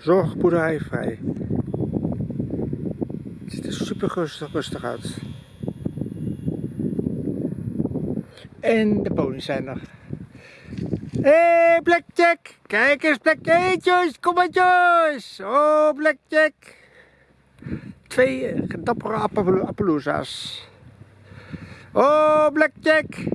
Zorgboerderij vrij. Het ziet er super rustig, rustig uit. En de ponies zijn er. Hé, hey, Blackjack! Kijk eens, Blackjack! Hey, Joyce! Kom maar, Joyce! Oh, Blackjack! Twee dappere Appaloosa's. Oh, Blackjack!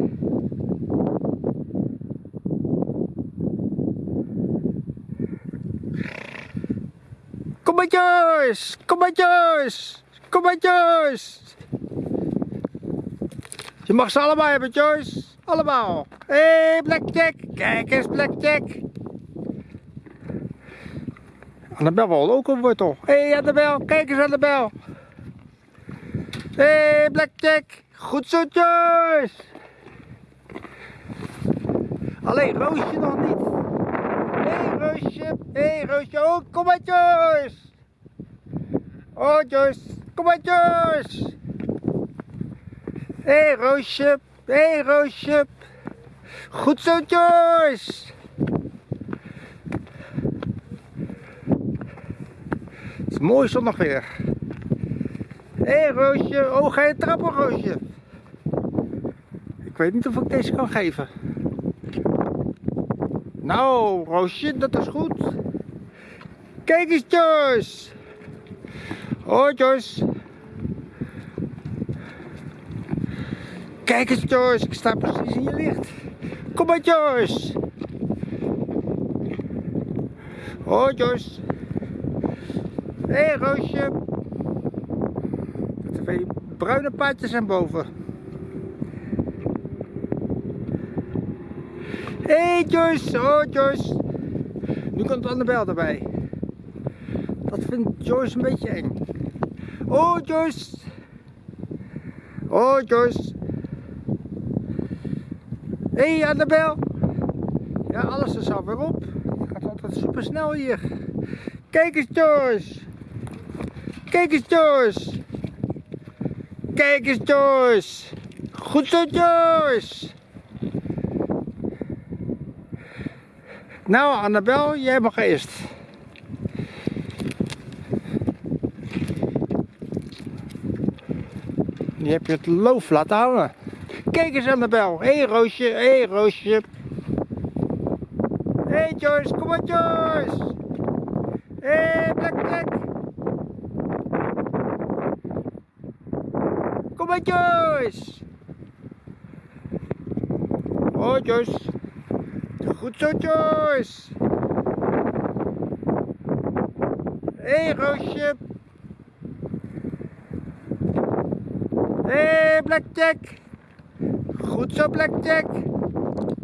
Kom maar Joyce! Kom maar Joyce! Kom maar! Je mag ze allemaal hebben Joyce! Allemaal! Hé hey, Blackjack! Kijk eens Blackjack! Annabel wil ook een wortel. Hé hey, Annabel! Kijk eens Annabel! Hé hey, Blackjack! Goed zo Joyce! Alleen Roosje nog niet. Hé hey, Roosje, hé hey, Roosje, oh kom maar Joyce. Kom maar Joyce. Hé hey, Roosje, hé hey, Roosje. Goed zo Joyce. Het is mooi zonnig weer. Hé hey, Roosje, oh ga je trappen Roosje. Ik weet niet of ik deze kan geven. Nou, Roosje, dat is goed. Kijk eens, Joyce. Oh, Joyce. Kijk eens, Joyce. Ik sta precies in je licht. Kom maar, Joyce. Oh, Joyce. Hé, hey. De twee bruine paardjes zijn boven. Hé hey Joyce, oh Joyce. Nu komt Annabel erbij. Dat vindt Joyce een beetje eng. Oh Joyce. Oh Joyce. Hé hey, Annabel. Ja, alles is alweer op. Het gaat altijd super snel hier. Kijk eens Joyce. Kijk eens Joyce. Kijk eens Joyce. Goed zo Joyce. Nou Annabel, jij mag eerst. Die heb je het loof laten hangen. Kijk eens Annabel. Hé hey, Roosje, hé hey, Roosje. Hé hey, Joyce, kom maar Joyce. Hé hey, Blackjack. Kom maar Joyce. Oh Joyce. Goed zo, Joyce. Hé, hey, Roosje. Hé, hey, Blackjack. Goed zo, Blackjack.